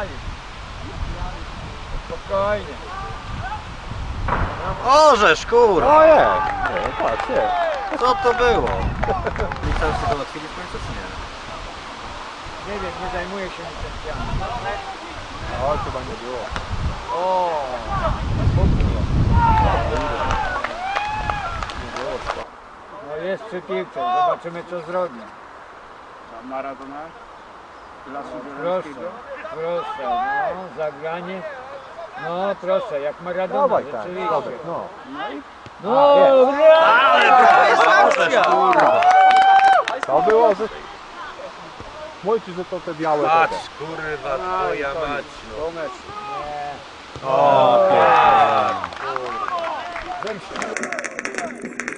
Pijali. Spokojnie. Orzesz, kurwa! Ojej! Nie, no patrz, nie. Co to było? Licencję to załatwili w końcu, czy nie? Nie wiem, nie zajmuję się licencjami. O, chyba nie było. O! No jest przy piłce, zobaczymy co zrobi. Maradona? Lasu no, Bielskiego? Proszę, no, zagranie. No proszę, jak Maradona, Dawaj tak, rzeczywiście. dobra, no. No, jest. brawo! Ale to jest akcja! Kurwa. To było, że... Mójcie, że to te białe Patrz, kurwa, twoja mać. To mecz. Nie. O, A, Zemścił.